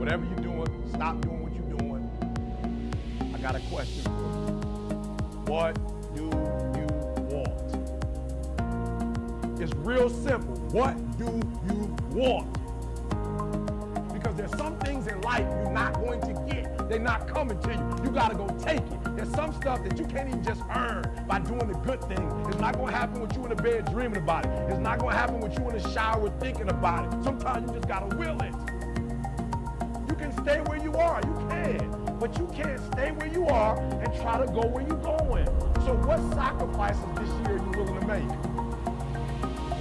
whatever you're doing, stop doing what you're doing. I got a question for you. What do you want? It's real simple. What do you want? Because there's some things in life you're not going to get. They're not coming to you. You got to go take it. There's some stuff that you can't even just earn by doing the good thing. It's not going to happen with you in the bed dreaming about it. It's not going to happen with you in the shower thinking about it. Sometimes you just got to will it. You can stay where you are. You can. But you can't stay where you are and try to go where you're going. So what sacrifices this year are you willing to make?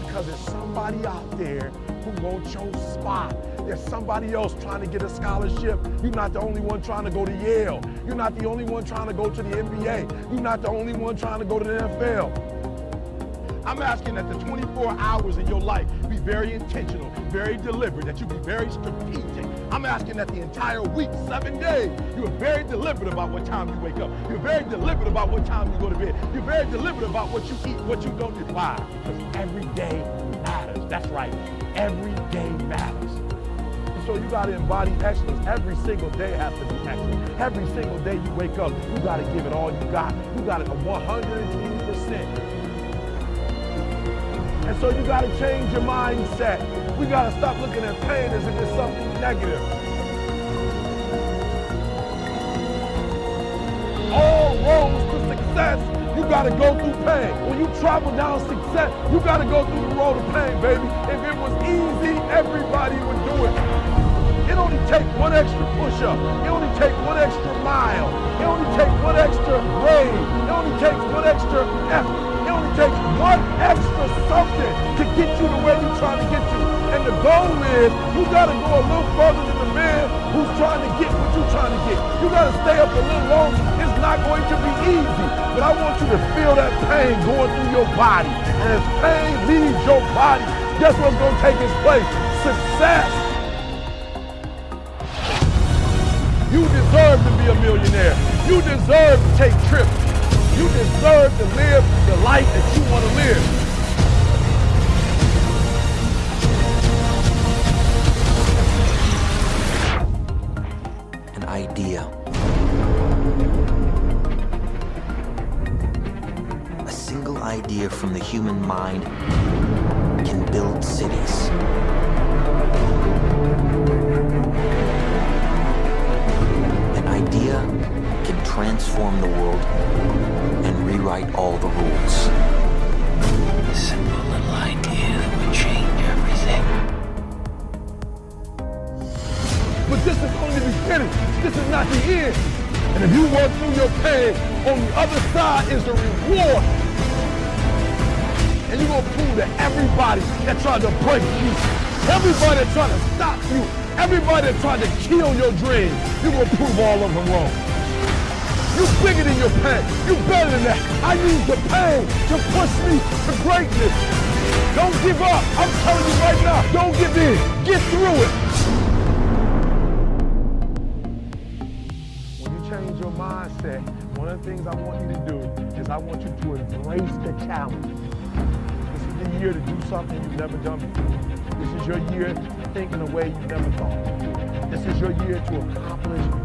Because there's somebody out there who wants your spot. There's somebody else trying to get a scholarship. You're not the only one trying to go to Yale. You're not the only one trying to go to the NBA. You're not the only one trying to go to the NFL. I'm asking that the 24 hours in your life very intentional, very deliberate, that you be very strategic. I'm asking that the entire week, seven days, you are very deliberate about what time you wake up. You're very deliberate about what time you go to bed. You're very deliberate about what you eat, what you don't eat. Why? Because every day matters. That's right. Every day matters. So you got to embody excellence. Every single day has to be excellent. Every single day you wake up, you got to give it all you got. You got it 120%. And so you got to change your mindset. We got to stop looking at pain as if it's something negative. All roads to success, you got to go through pain. When you travel down success, you got to go through the road of pain, baby. If it was easy, everybody would do it. It only takes one extra push-up. It only takes one extra mile. It only takes one extra grade. It only takes one extra effort. It only takes one extra something to get you to where you're trying to get to. And the goal is you got to go a little further than the man who's trying to get what you're trying to get. You got to stay up a little longer. It's not going to be easy. But I want you to feel that pain going through your body. And as pain leaves your body, guess what's going to take its place? Success. You deserve to be a millionaire. You deserve to take trips. You deserve to live the life that you want to live. Idea. A single idea from the human mind can build cities. An idea can transform the world and rewrite all the rules. Simple little idea beginning. This is not the end. And if you work through your pain, on the other side is the reward. And you're gonna prove to everybody that tried to break you, everybody that tried to stop you, everybody that tried to kill your dream, you're gonna prove all of them wrong. You bigger than your pain. You better than that. I use the pain to push me to greatness. Don't give up. I'm telling you right now, don't give in. Get through it. I want you to do is I want you to embrace the challenge. This is the year to do something you've never done before. This is your year to think in a way you've never thought. This is your year to accomplish